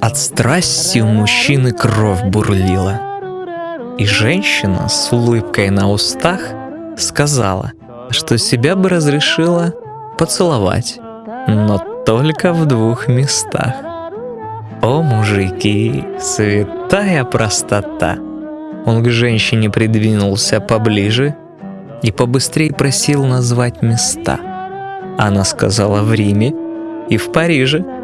От страсти у мужчины кровь бурлила. И женщина с улыбкой на устах сказала, что себя бы разрешила поцеловать, но только в двух местах. О, мужики, святая простота! Он к женщине придвинулся поближе и побыстрее просил назвать места. Она сказала в Риме и в Париже –